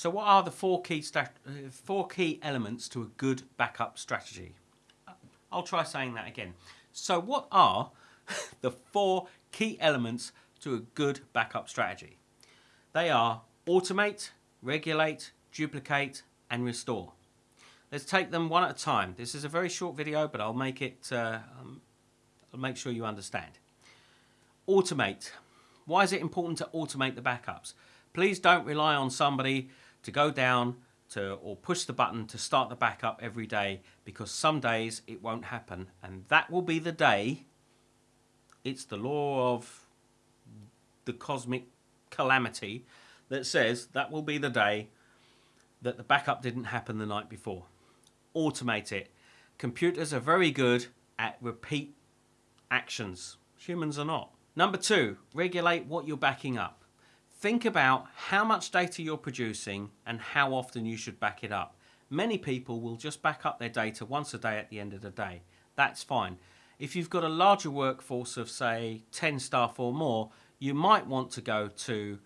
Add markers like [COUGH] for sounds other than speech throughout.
So what are the four key, uh, four key elements to a good backup strategy? I'll try saying that again. So what are [LAUGHS] the four key elements to a good backup strategy? They are automate, regulate, duplicate and restore. Let's take them one at a time. This is a very short video, but I'll make it, uh, um, I'll make sure you understand. Automate. Why is it important to automate the backups? Please don't rely on somebody to go down to or push the button to start the backup every day because some days it won't happen and that will be the day it's the law of the cosmic calamity that says that will be the day that the backup didn't happen the night before. Automate it. Computers are very good at repeat actions. Humans are not. Number two, regulate what you're backing up. Think about how much data you're producing and how often you should back it up. Many people will just back up their data once a day at the end of the day. That's fine. If you've got a larger workforce of say 10 staff or more, you might want to go to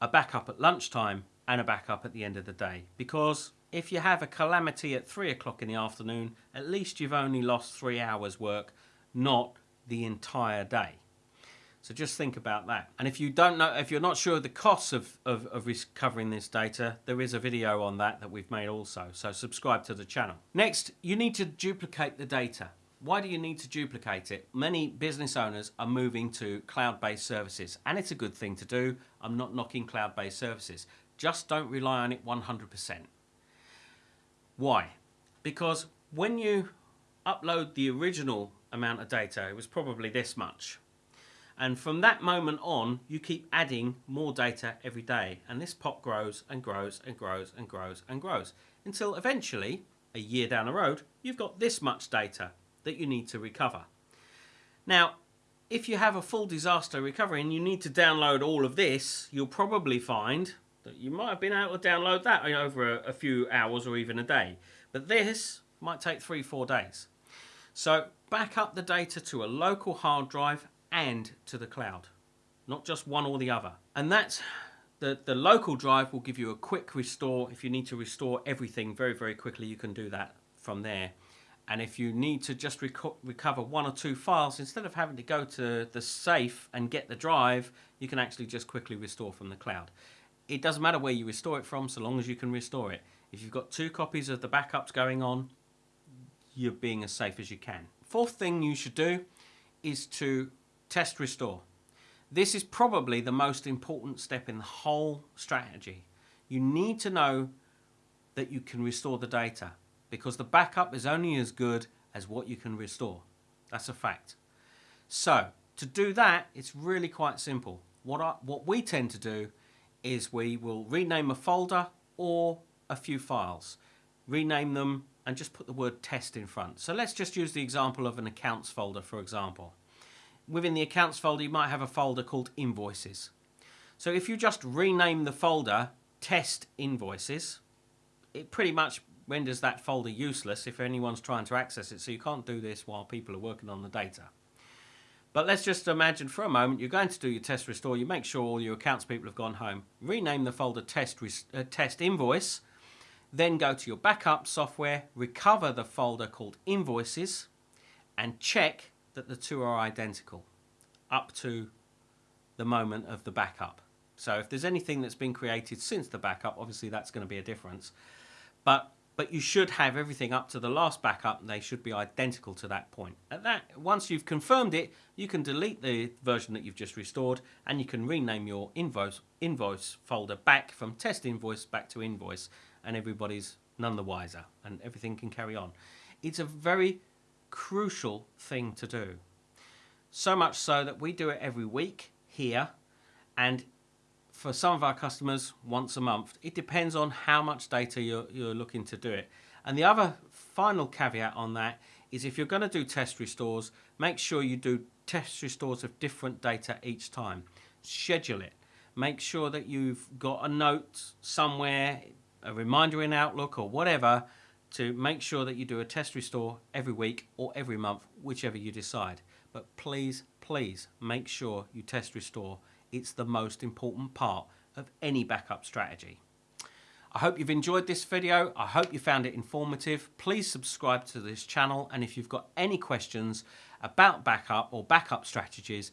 a backup at lunchtime and a backup at the end of the day because if you have a calamity at 3 o'clock in the afternoon, at least you've only lost three hours work, not the entire day. So just think about that. And if you don't know, if you're not sure of the costs of, of, of recovering this data, there is a video on that that we've made also. So subscribe to the channel. Next, you need to duplicate the data. Why do you need to duplicate it? Many business owners are moving to cloud-based services and it's a good thing to do. I'm not knocking cloud-based services. Just don't rely on it 100%. Why? Because when you upload the original amount of data, it was probably this much. And from that moment on, you keep adding more data every day. And this pot grows and grows and grows and grows and grows until eventually, a year down the road, you've got this much data that you need to recover. Now, if you have a full disaster recovery and you need to download all of this, you'll probably find that you might have been able to download that over a, a few hours or even a day. But this might take three, four days. So back up the data to a local hard drive and to the cloud, not just one or the other. And that's the, the local drive will give you a quick restore. If you need to restore everything very, very quickly, you can do that from there. And if you need to just reco recover one or two files, instead of having to go to the safe and get the drive, you can actually just quickly restore from the cloud. It doesn't matter where you restore it from, so long as you can restore it. If you've got two copies of the backups going on, you're being as safe as you can. Fourth thing you should do is to Test restore. This is probably the most important step in the whole strategy. You need to know that you can restore the data because the backup is only as good as what you can restore. That's a fact. So to do that, it's really quite simple. What, I, what we tend to do is we will rename a folder or a few files, rename them and just put the word test in front. So let's just use the example of an accounts folder, for example within the accounts folder, you might have a folder called invoices. So if you just rename the folder test invoices, it pretty much renders that folder useless if anyone's trying to access it. So you can't do this while people are working on the data. But let's just imagine for a moment you're going to do your test restore. You make sure all your accounts people have gone home. Rename the folder test, uh, test invoice. Then go to your backup software, recover the folder called invoices and check that the two are identical up to the moment of the backup. So if there's anything that's been created since the backup, obviously that's going to be a difference. But but you should have everything up to the last backup. They should be identical to that point. At that, once you've confirmed it, you can delete the version that you've just restored, and you can rename your invoice invoice folder back from test invoice back to invoice, and everybody's none the wiser, and everything can carry on. It's a very crucial thing to do. So much so that we do it every week here and for some of our customers once a month. It depends on how much data you're, you're looking to do it. And the other final caveat on that is if you're going to do test restores, make sure you do test restores of different data each time. Schedule it. Make sure that you've got a note somewhere, a reminder in Outlook or whatever to make sure that you do a test restore every week or every month, whichever you decide. But please, please make sure you test restore. It's the most important part of any backup strategy. I hope you've enjoyed this video. I hope you found it informative. Please subscribe to this channel. And if you've got any questions about backup or backup strategies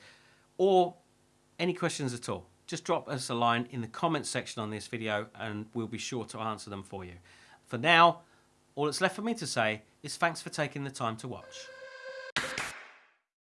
or any questions at all, just drop us a line in the comments section on this video and we'll be sure to answer them for you. For now, all that's left for me to say is thanks for taking the time to watch.